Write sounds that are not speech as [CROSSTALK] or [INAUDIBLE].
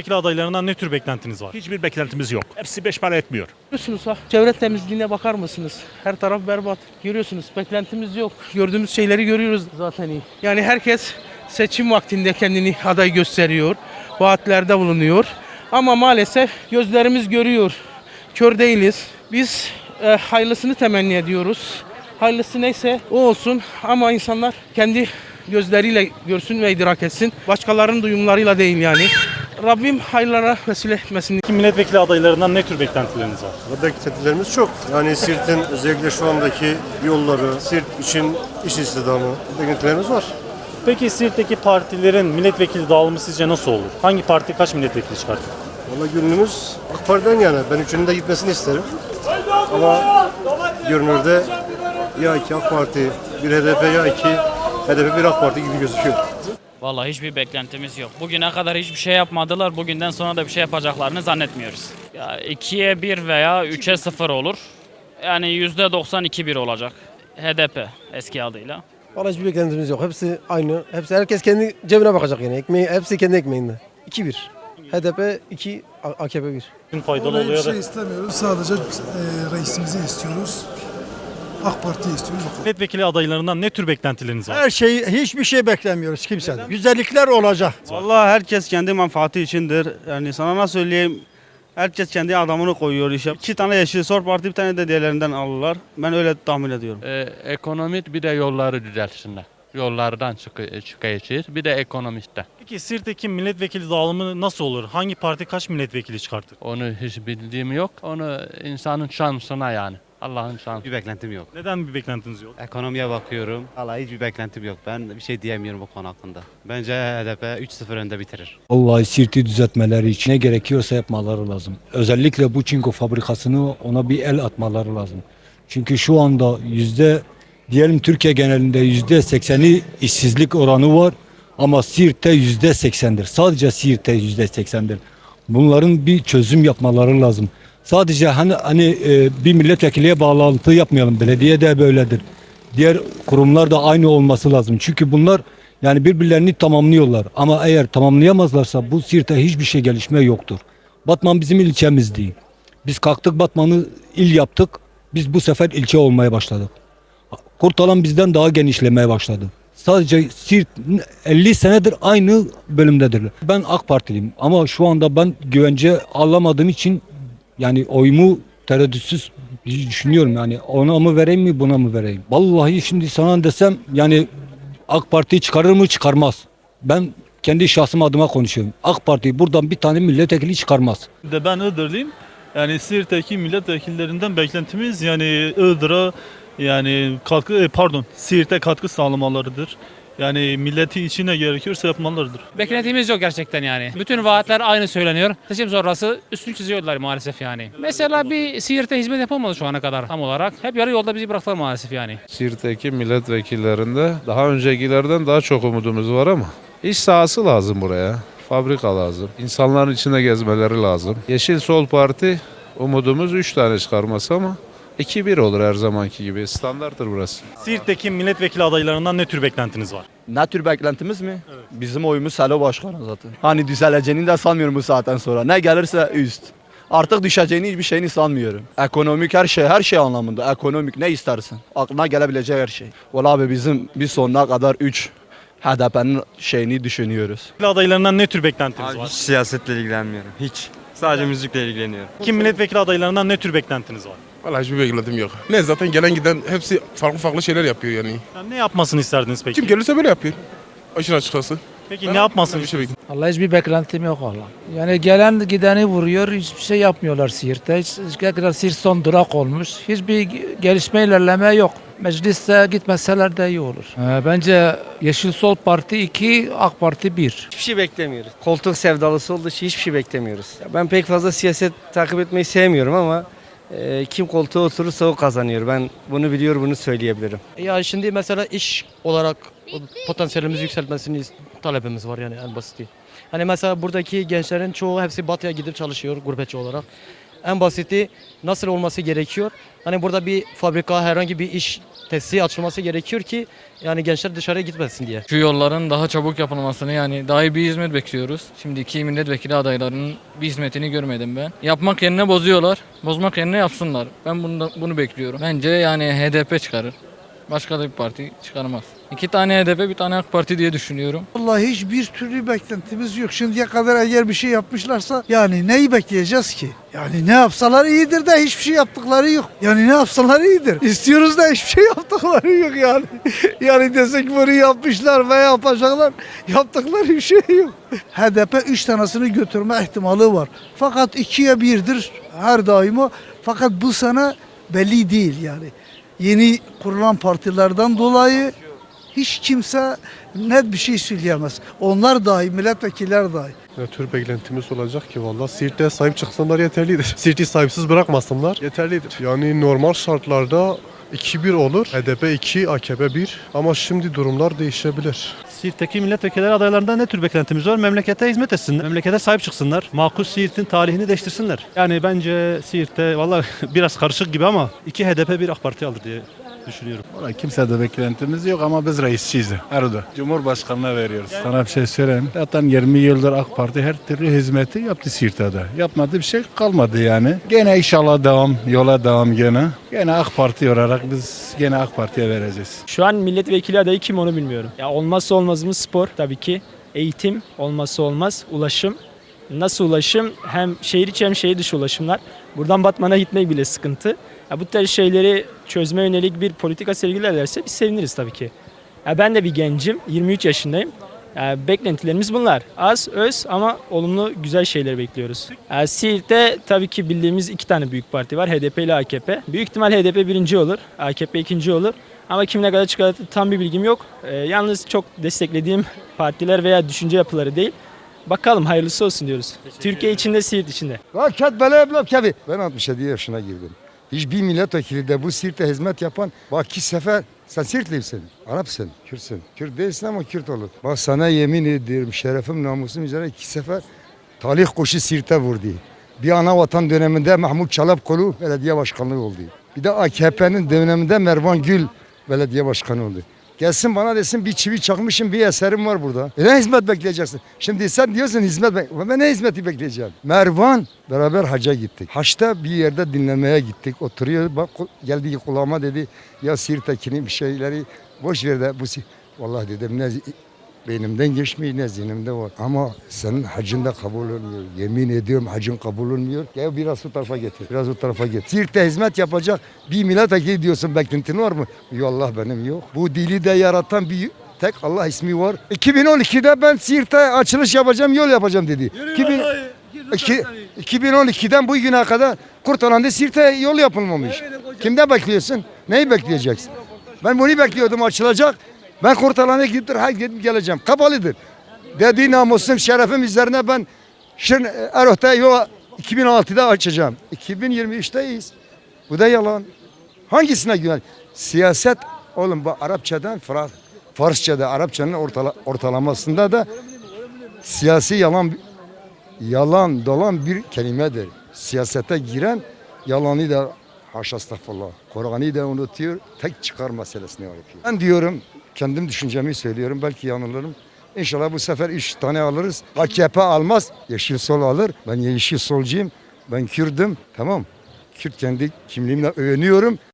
Milletvekili adaylarından ne tür beklentiniz var? Hiçbir beklentimiz yok. Hepsi beş para etmiyor. Görüyorsunuz ha. Çevre temizliğine bakar mısınız? Her taraf berbat. Görüyorsunuz. Beklentimiz yok. Gördüğümüz şeyleri görüyoruz zaten iyi. Yani herkes seçim vaktinde kendini aday gösteriyor. Vaatlerde bulunuyor. Ama maalesef gözlerimiz görüyor. Kör değiliz. Biz e, hayırlısını temenni ediyoruz. Hayırlısı neyse o olsun ama insanlar kendi gözleriyle görsün ve idrak etsin. Başkalarının duyumlarıyla değil yani. Rabbim hayırlara vesile etmesin. Peki milletvekili adaylarından ne tür beklentileriniz var? Beklentilerimiz çok. Yani Sirt'in özellikle şu andaki yolları, Sirt için iş istihdamı beklentilerimiz var. Peki Siirt'teki partilerin milletvekili dağılımı sizce nasıl olur? Hangi parti kaç milletvekili çıkartır? Valla gönlümüz AK Parti'den yana. Ben üçünün de gitmesini isterim. Ama görünürde ya iki AK Parti, bir HDP ya iki HDP bir AK Parti gibi gözüküyor. Vallahi hiçbir beklentimiz yok. Bugüne kadar hiçbir şey yapmadılar. Bugünden sonra da bir şey yapacaklarını zannetmiyoruz. Ya 2'ye 1 veya 3'e 0 olur. Yani %92-1 olacak. HDP eski adıyla. Vallahi hiçbir beklentimiz yok. Hepsi aynı. Hepsi herkes kendi cebine bakacak yani. Ekmeği, hepsi kendi ekmeğinde. 2-1. HDP 2, AKP 1. Kim faydalı Vallahi oluyor hiçbir da şey istemiyoruz. Sadece e, reisimizi istiyoruz. AK Parti'yi istiyoruz. Milletvekili adaylarından ne tür beklentileriniz var? Her şey hiçbir şey beklemiyoruz kimseden. Güzellikler olacak. Vallahi herkes kendi menfaati içindir. Yani sana nasıl söyleyeyim? Herkes kendi adamını koyuyor işe. İki tane Yeşil Sol Parti bir tane de diğerlerinden alırlar. Ben öyle tahmin ediyorum. Ee, ekonomik bir de yolları düzeltsinler. Yollardan çık çıkayacağız. Bir de ekonomiste. Peki Siirt'teki milletvekili dağılımı nasıl olur? Hangi parti kaç milletvekili çıkartır? Onu hiç bildiğim yok. Onu insanın şansına yani. Allah'ın şansı. Bir beklentim yok. Neden bir beklentiniz yok? Ekonomiye bakıyorum. Valla hiçbir beklentim yok. Ben bir şey diyemiyorum bu konu hakkında. Bence HDP 3-0 önde bitirir. Vallahi Sirt'i düzeltmeleri için ne gerekiyorsa yapmaları lazım. Özellikle bu çinko fabrikasını ona bir el atmaları lazım. Çünkü şu anda yüzde diyelim Türkiye genelinde yüzde sekseni işsizlik oranı var ama Siirt'te yüzde seksendir. Sadece Siirt'te yüzde seksendir. Bunların bir çözüm yapmaları lazım. Sadece hani hani e, bir milletvekiliye bağlantı yapmayalım. Belediye de böyledir. Diğer kurumlar da aynı olması lazım. Çünkü bunlar yani birbirlerini tamamlıyorlar. Ama eğer tamamlayamazlarsa bu Siirt'te hiçbir şey gelişme yoktur. Batman bizim ilçemizdi. Biz kalktık Batman'ı il yaptık. Biz bu sefer ilçe olmaya başladık. Kurtalan bizden daha genişlemeye başladı. Sadece Siirt 50 senedir aynı bölümdedir. Ben AK Partiliyim ama şu anda ben güvence alamadığım için yani oyumu tereddütsüz düşünüyorum yani ona mı vereyim mi buna mı vereyim? Vallahi şimdi sana desem yani AK Parti çıkarır mı çıkarmaz. Ben kendi şahsım adıma konuşuyorum. AK Parti buradan bir tane milletvekili çıkarmaz. de ben Iğdırlıyım. Yani Siirt'teki milletvekillerinden beklentimiz yani Iğdır'a yani katkı e, pardon Siirt'e katkı sağlamalarıdır. Yani milleti içine gerekiyorsa yapmalarıdır. Beklentimiz yok gerçekten yani. Bütün vaatler aynı söyleniyor. Seçim sonrası üstün çiziyorlar maalesef yani. Mesela bir Siirt'e hizmet yapamadı şu ana kadar tam olarak. Hep yarı yolda bizi bıraktılar maalesef yani. Siirt'teki milletvekillerinde daha öncekilerden daha çok umudumuz var ama iş sahası lazım buraya. Fabrika lazım. İnsanların içinde gezmeleri lazım. Yeşil Sol Parti umudumuz 3 tane çıkarması ama 2-1 olur her zamanki gibi. Standarttır burası. Siirt'teki milletvekili adaylarından ne tür beklentiniz var? Ne tür beklentimiz mi? Bizim oyumuz Selo Başkan'a zaten. Hani düzeleceğini de sanmıyorum bu saatten sonra. Ne gelirse üst. Artık düşeceğini hiçbir şeyini sanmıyorum. Ekonomik her şey, her şey anlamında. Ekonomik ne istersin? Aklına gelebilecek her şey. Valla abi bizim bir sonuna kadar 3 HDP'nin şeyini düşünüyoruz. Adaylarından ne tür beklentiniz var? siyasetle ilgilenmiyorum. Hiç. Sadece müzikle ilgileniyorum. Kim milletvekili adaylarından ne tür beklentiniz var? Vallahi hiçbir beklentim yok. Ne zaten gelen giden hepsi farklı farklı şeyler yapıyor yani. Yani ne yapmasını isterdiniz peki? gelirse böyle yapıyor. Aşırı açıkçası. Peki ne yapmasını Bir şey bekliyorum. Vallahi hiçbir beklentim yok valla. Yani gelen gideni vuruyor, hiçbir şey yapmıyorlar Siirt'te. Hiç, hiç kadar Siirt son durak olmuş. Hiçbir gelişme ilerleme yok. Mecliste gitmeseler de iyi olur. Ee, bence Yeşil Sol Parti 2, AK Parti 1. Hiçbir şey beklemiyoruz. Koltuk sevdalısı olduğu için hiçbir şey beklemiyoruz. Ben pek fazla siyaset takip etmeyi sevmiyorum ama e, kim koltuğa oturursa o kazanıyor. Ben bunu biliyor, bunu söyleyebilirim. Ya şimdi mesela iş olarak potansiyelimizi yükseltmesini talebimiz var yani en basiti. Hani mesela buradaki gençlerin çoğu hepsi batıya gidip çalışıyor gurbetçi olarak. En basiti nasıl olması gerekiyor? Hani burada bir fabrika, herhangi bir iş tesisi açılması gerekiyor ki yani gençler dışarıya gitmesin diye. Şu yolların daha çabuk yapılmasını yani daha iyi bir hizmet bekliyoruz. Şimdiki milletvekili adaylarının bir hizmetini görmedim ben. Yapmak yerine bozuyorlar. Bozmak yerine yapsınlar. Ben bunu, bunu bekliyorum. Bence yani HDP çıkarır. Başka da bir parti çıkarmaz. İki tane HDP bir tane AK Parti diye düşünüyorum. Vallahi hiçbir türlü beklentimiz yok. Şimdiye kadar eğer bir şey yapmışlarsa yani neyi bekleyeceğiz ki? Yani ne yapsalar iyidir de hiçbir şey yaptıkları yok. Yani ne yapsalar iyidir. İstiyoruz da hiçbir şey [LAUGHS] yaptıkları yok yani. [LAUGHS] Yani desek bunu yapmışlar ve yapacaklar. Yaptıkları bir şey yok. HDP 3 tanesini götürme ihtimali var. Fakat ikiye birdir her daima. Fakat bu sene belli değil yani. Yeni kurulan partilerden dolayı hiç kimse net bir şey söyleyemez. Onlar dahi, milletvekiller dahi. Ne tür beklentimiz olacak ki valla Siirt'e sahip çıksınlar yeterlidir. [LAUGHS] Siirt'i sahipsiz bırakmasınlar yeterlidir. Yani normal şartlarda 2-1 olur. HDP 2, AKP 1 ama şimdi durumlar değişebilir. Siirt'teki milletvekilleri adaylarından ne tür beklentimiz var? Memlekete hizmet etsinler. Memlekete sahip çıksınlar. Makus Siirt'in tarihini değiştirsinler. Yani bence Siirt'te valla [LAUGHS] biraz karışık gibi ama iki HDP bir AK Parti alır diye düşünüyorum. Valla kimse de beklentimiz yok ama biz reisçiyiz. Erdoğan. Cumhurbaşkanına veriyoruz. Sana bir şey söyleyeyim. Zaten 20 yıldır AK Parti her türlü hizmeti yaptı Siirt'te de. Yapmadığı bir şey kalmadı yani. Gene inşallah devam, yola devam gene. Gene AK Parti olarak biz gene AK Parti'ye vereceğiz. Şu an milletvekili adayı kim onu bilmiyorum. Ya olmazsa olmazımız spor tabii ki. Eğitim olmazsa olmaz. Ulaşım. Nasıl ulaşım? Hem şehir içi hem şehir dışı ulaşımlar. Buradan Batman'a gitmek bile sıkıntı. Ya bu tarz şeyleri çözme yönelik bir politika sergilerlerse biz seviniriz tabii ki. Ya ben de bir gencim. 23 yaşındayım. Ya beklentilerimiz bunlar. Az, öz ama olumlu güzel şeyler bekliyoruz. Ya Siirt'te tabii ki bildiğimiz iki tane büyük parti var. HDP ile AKP. Büyük ihtimal HDP birinci olur. AKP ikinci olur. Ama kim ne kadar çıkar tam bir bilgim yok. Ee, yalnız çok desteklediğim partiler veya düşünce yapıları değil. Bakalım hayırlısı olsun diyoruz. Türkiye içinde, Siirt içinde. Ben 67 yaşına girdim. Hiçbir milletvekili de bu Siirt'e hizmet yapan bak iki sefer sen Siirtlisin, Arapsın, Kürtsün. Kürt değilsin ama Kürt olur. Bak sana yemin ediyorum şerefim namusum üzere iki sefer talih kuşu Siirt'e vurdu. Bir ana vatan döneminde Mahmut Çalapkolu belediye başkanlığı oldu. Bir de AKP'nin döneminde Mervan Gül belediye başkanı oldu. Gelsin bana desin bir çivi çakmışım bir eserim var burada. E ne hizmet bekleyeceksin? Şimdi sen diyorsun hizmet bek ben ne hizmeti bekleyeceğim? Mervan beraber hacca gittik. Haçta bir yerde dinlemeye gittik. Oturuyor bak geldi kulağıma dedi ya Siirt'tekini bir şeyleri boş ver de bu Si-" Vallahi dedim ne beynimden geçmiyor ne zihnimde var. Ama senin hacın da kabul olmuyor. Yemin ediyorum hacın kabul olmuyor. Gel biraz o tarafa getir. Biraz o tarafa getir. Siirt'te hizmet yapacak bir milletvekili diyorsun beklentin var mı? Yok Allah benim yok. Bu dili de yaratan bir tek Allah ismi var. 2012'de ben Siirt'te açılış yapacağım, yol yapacağım dedi. 2000, İki- 2012'den bu güne kadar Kurtalan'da Siirt'e yol yapılmamış. Kimde bekliyorsun? Neyi bekleyeceksin? Ben bunu bekliyordum açılacak. Ben Kurtalan'a gidip her gidip geleceğim. Kapalıdır. Dediği namusum, şerefim üzerine ben Şirin Erot'ta yol 2016'da açacağım. 2023'teyiz. Bu da yalan. Hangisine güven? Siyaset oğlum bu Arapçadan Farsçada Arapçanın ortala- ortalamasında da siyasi yalan yalan dolan bir kelimedir. Siyasete giren yalanı da haşa estağfurullah. Kur'an'ı da unutuyor. Tek çıkar meselesini yapıyor. Ben diyorum kendim düşüncemi söylüyorum. Belki yanılırım. İnşallah bu sefer üç tane alırız. AKP almaz. Yeşil sol alır. Ben yeşil solcuyum. Ben Kürdüm. Tamam. Kürt kendi kimliğimle övünüyorum.